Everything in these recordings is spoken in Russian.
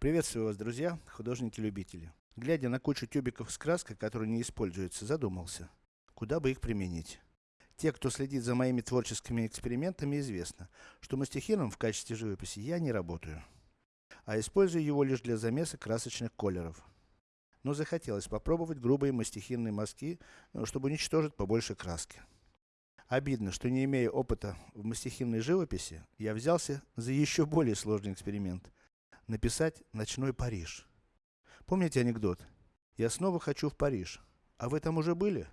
Приветствую вас, друзья, художники-любители. Глядя на кучу тюбиков с краской, которые не используются, задумался, куда бы их применить. Те, кто следит за моими творческими экспериментами, известно, что мастихином в качестве живописи я не работаю, а использую его лишь для замеса красочных колеров. Но захотелось попробовать грубые мастихинные мазки, э, чтобы уничтожить побольше краски. Обидно, что не имея опыта в мастихинной живописи, я взялся за еще более сложный эксперимент. Написать «Ночной Париж». Помните анекдот? Я снова хочу в Париж. А вы там уже были?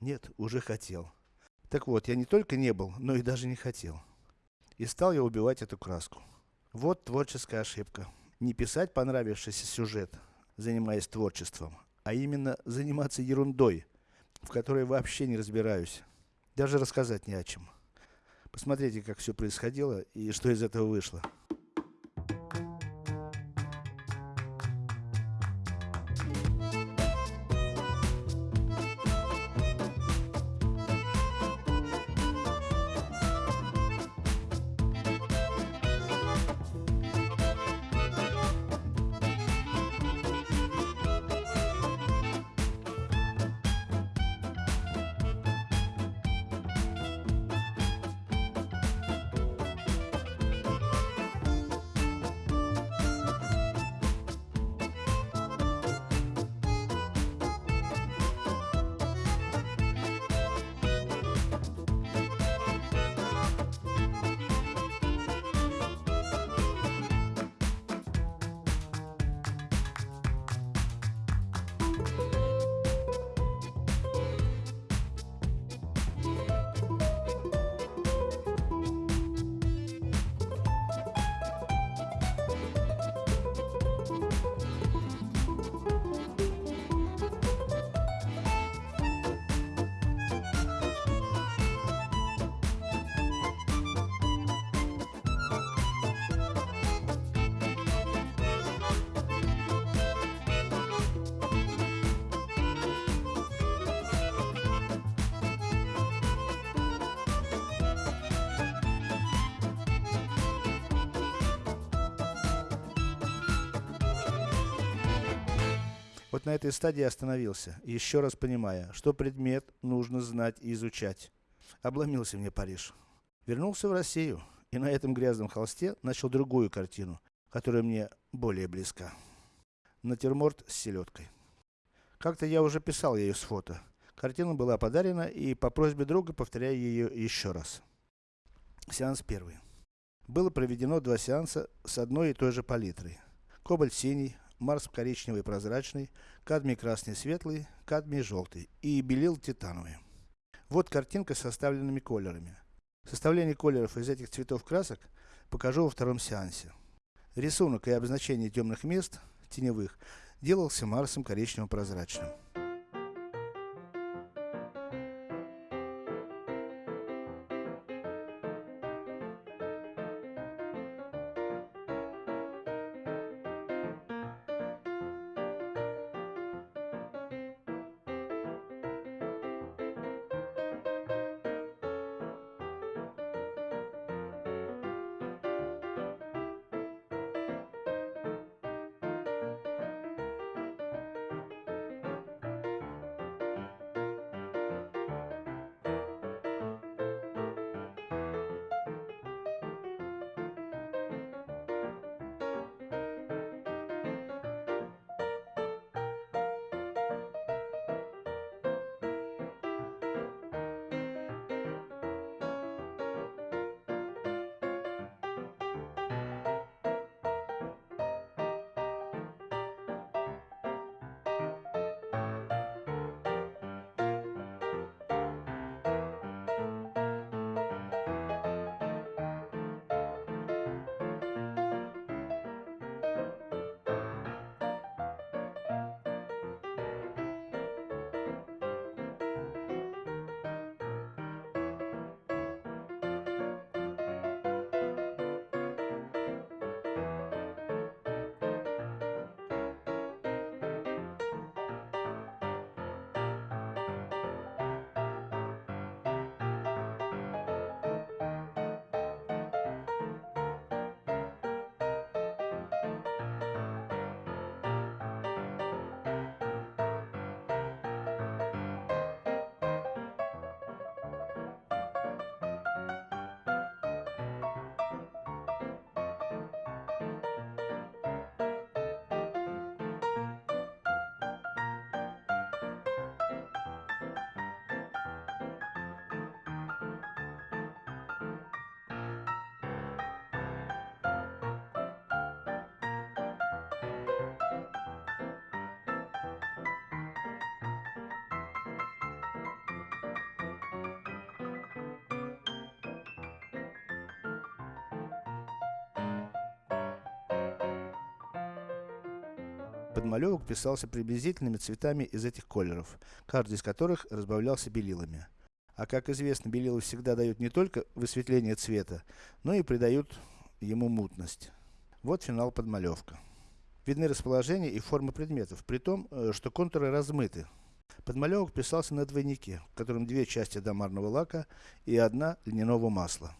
Нет, уже хотел. Так вот, я не только не был, но и даже не хотел. И стал я убивать эту краску. Вот творческая ошибка. Не писать понравившийся сюжет, занимаясь творчеством, а именно заниматься ерундой, в которой вообще не разбираюсь. Даже рассказать не о чем. Посмотрите, как все происходило и что из этого вышло. Вот на этой стадии остановился, еще раз понимая, что предмет нужно знать и изучать. Обломился мне Париж. Вернулся в Россию, и на этом грязном холсте начал другую картину, которая мне более близка. Натюрморт с селедкой. Как-то я уже писал ее с фото. Картина была подарена, и по просьбе друга повторяю ее еще раз. Сеанс первый. Было проведено два сеанса с одной и той же палитрой. Кобальт синий, Марс коричневый прозрачный, кадмий красный светлый, кадмий желтый и белил титановый. Вот картинка с составленными колерами. Составление колеров из этих цветов красок покажу во втором сеансе. Рисунок и обозначение темных мест, теневых, делался Марсом коричнево Подмалевок писался приблизительными цветами из этих колеров, каждый из которых разбавлялся белилами. А как известно, белила всегда дают не только высветление цвета, но и придают ему мутность. Вот финал подмалевка. Видны расположение и формы предметов, при том, э, что контуры размыты. Подмалевок писался на двойнике, в котором две части домарного лака и одна льняного масла.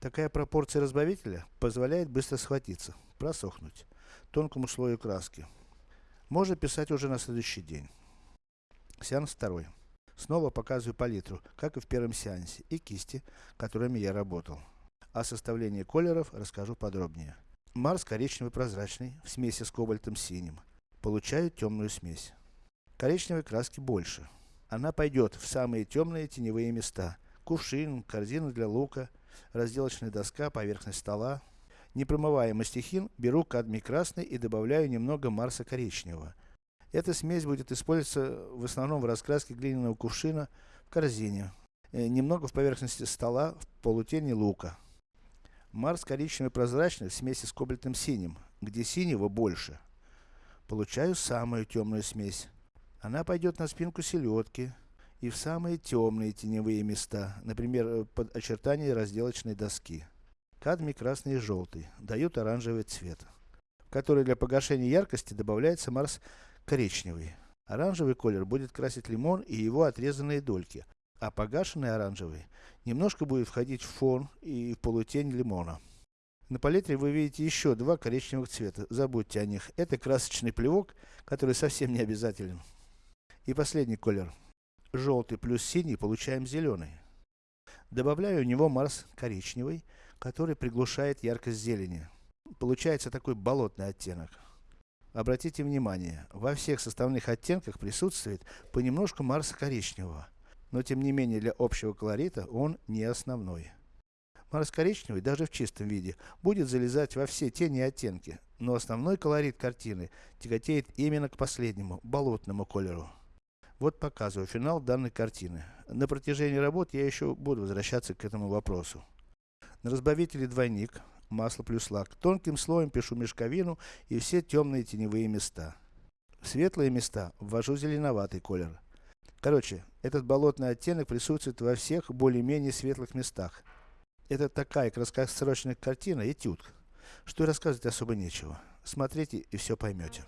Такая пропорция разбавителя позволяет быстро схватиться, просохнуть, тонкому слою краски. Можно писать уже на следующий день. Сеанс второй. Снова показываю палитру, как и в первом сеансе, и кисти, которыми я работал. О составлении колеров расскажу подробнее. Марс коричневый прозрачный, в смеси с кобальтом синим. Получаю темную смесь. Коричневой краски больше. Она пойдет в самые темные теневые места. Кувшин, корзина для лука, разделочная доска, поверхность стола. Непромываемый стихин беру кадмий красный и добавляю немного марса коричневого. Эта смесь будет использоваться в основном в раскраске глиняного кувшина в корзине. Э, немного в поверхности стола, в полутени лука. Марс коричневый прозрачный в смеси с кобальтным синим, где синего больше. Получаю самую темную смесь. Она пойдет на спинку селедки, и в самые темные теневые места, например, э, под очертания разделочной доски. Кадмий красный и желтый, дают оранжевый цвет, в который для погашения яркости добавляется Марс коричневый. Оранжевый колер будет красить лимон и его отрезанные дольки, а погашенный оранжевый немножко будет входить в фон и в полутень лимона. На палитре вы видите еще два коричневых цвета, забудьте о них. Это красочный плевок, который совсем не обязателен. И последний колер желтый плюс синий, получаем зеленый. Добавляю в него Марс коричневый, который приглушает яркость зелени. Получается такой болотный оттенок. Обратите внимание, во всех составных оттенках присутствует понемножку Марса коричневого. Но тем не менее для общего колорита он не основной. Марс коричневый, даже в чистом виде, будет залезать во все тени и оттенки, но основной колорит картины тяготеет именно к последнему, болотному колеру. Вот показываю финал данной картины. На протяжении работ я еще буду возвращаться к этому вопросу. На разбавителе двойник, масло плюс лак. Тонким слоем пишу мешковину и все темные теневые места. В светлые места ввожу зеленоватый колер. Короче, этот болотный оттенок присутствует во всех более-менее светлых местах. Это такая краткосрочная картина, этюд, что и рассказывать особо нечего. Смотрите и все поймете.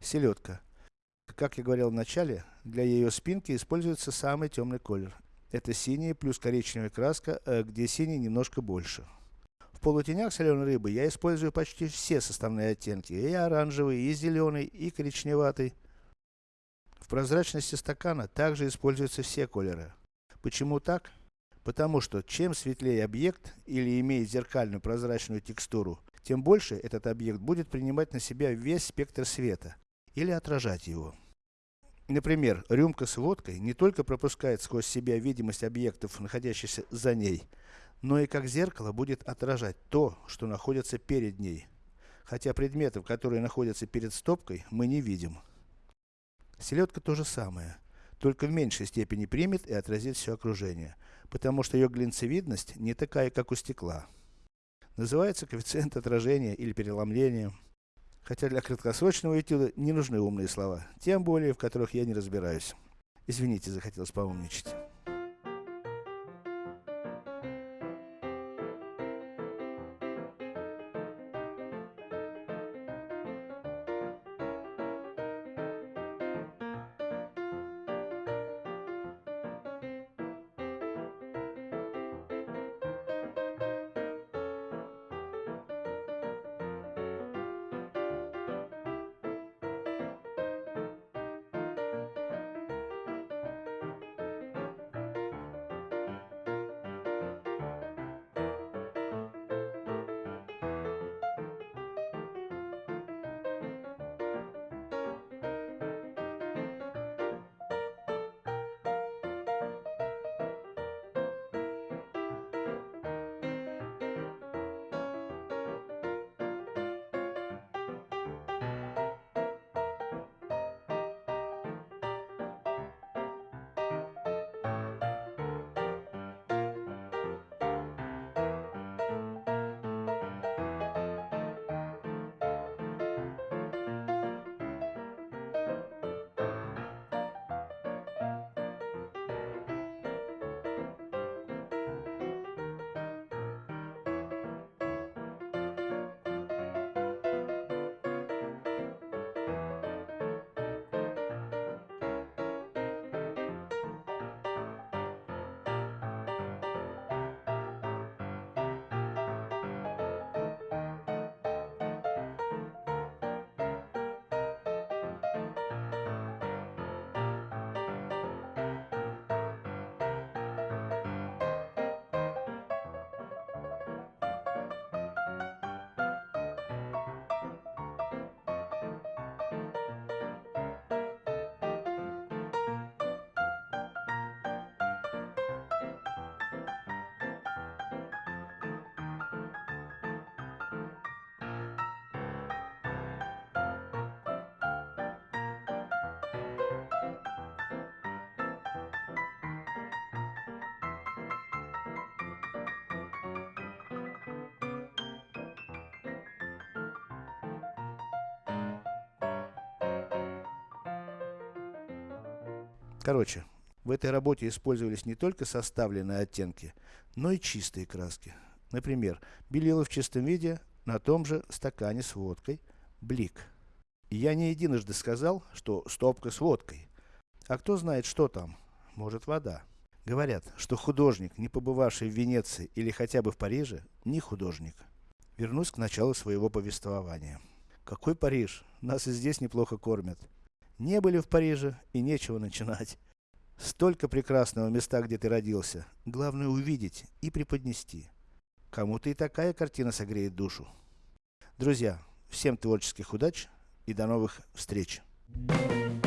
Селедка. Как я говорил в начале, для ее спинки используется самый темный колер. Это синий плюс коричневая краска, э, где синий немножко больше. В полутенях соленой рыбы я использую почти все составные оттенки, и оранжевый, и зеленый, и коричневатый. В прозрачности стакана также используются все колеры. Почему так? Потому что, чем светлее объект, или имеет зеркальную прозрачную текстуру, тем больше этот объект будет принимать на себя весь спектр света, или отражать его. Например, рюмка с водкой не только пропускает сквозь себя видимость объектов, находящихся за ней, но и как зеркало будет отражать то, что находится перед ней. Хотя предметов, которые находятся перед стопкой, мы не видим. Селедка то же самое, только в меньшей степени примет и отразит все окружение, потому что ее глинцевидность не такая, как у стекла. Называется коэффициент отражения или переломления. Хотя для краткосрочного этюда не нужны умные слова, тем более, в которых я не разбираюсь. Извините, захотелось поумничать. Короче, в этой работе использовались не только составленные оттенки, но и чистые краски. Например, белила в чистом виде на том же стакане с водкой блик. Я не единожды сказал, что стопка с водкой. А кто знает, что там? Может вода. Говорят, что художник, не побывавший в Венеции или хотя бы в Париже, не художник. Вернусь к началу своего повествования. Какой Париж? Нас и здесь неплохо кормят. Не были в Париже и нечего начинать. Столько прекрасного места, где ты родился. Главное увидеть и преподнести. Кому-то и такая картина согреет душу. Друзья, всем творческих удач и до новых встреч. Thank you.